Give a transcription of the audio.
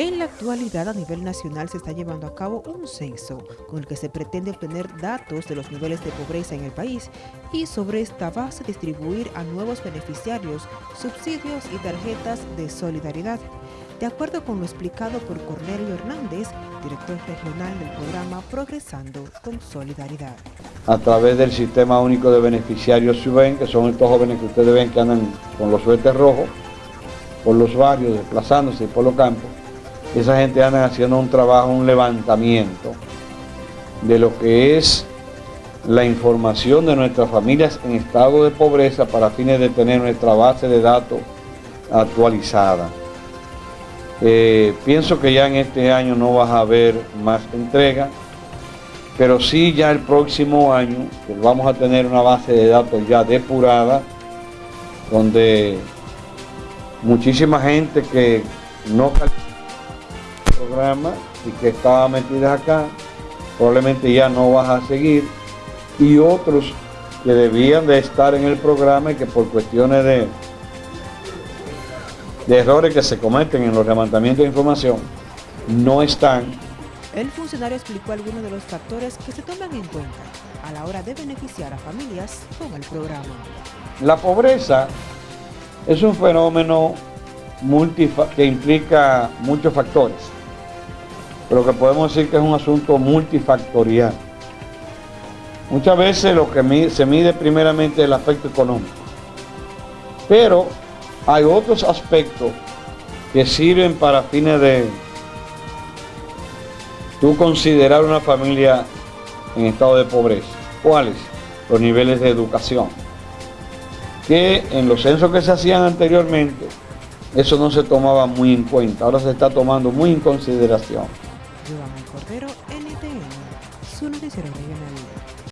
En la actualidad a nivel nacional se está llevando a cabo un censo con el que se pretende obtener datos de los niveles de pobreza en el país y sobre esta base distribuir a nuevos beneficiarios subsidios y tarjetas de solidaridad. De acuerdo con lo explicado por Cornelio Hernández, director regional del programa Progresando con Solidaridad. A través del Sistema Único de Beneficiarios SUBEN, que son estos jóvenes que ustedes ven que andan con los suéteres rojos, por los barrios, desplazándose por los campos, esa gente anda haciendo un trabajo, un levantamiento de lo que es la información de nuestras familias en estado de pobreza para fines de tener nuestra base de datos actualizada. Eh, pienso que ya en este año no vas a haber más entrega, pero sí ya el próximo año vamos a tener una base de datos ya depurada, donde muchísima gente que no programa y que estaba metida acá, probablemente ya no vas a seguir, y otros que debían de estar en el programa y que por cuestiones de, de errores que se cometen en los levantamientos de información, no están. El funcionario explicó algunos de los factores que se toman en cuenta a la hora de beneficiar a familias con el programa. La pobreza es un fenómeno que implica muchos factores pero que podemos decir que es un asunto multifactorial. Muchas veces lo que se mide primeramente es el aspecto económico, pero hay otros aspectos que sirven para fines de tú considerar una familia en estado de pobreza. ¿Cuáles? Los niveles de educación. Que en los censos que se hacían anteriormente, eso no se tomaba muy en cuenta, ahora se está tomando muy en consideración. Giovanni Cordero, NTN, su noticiero regional.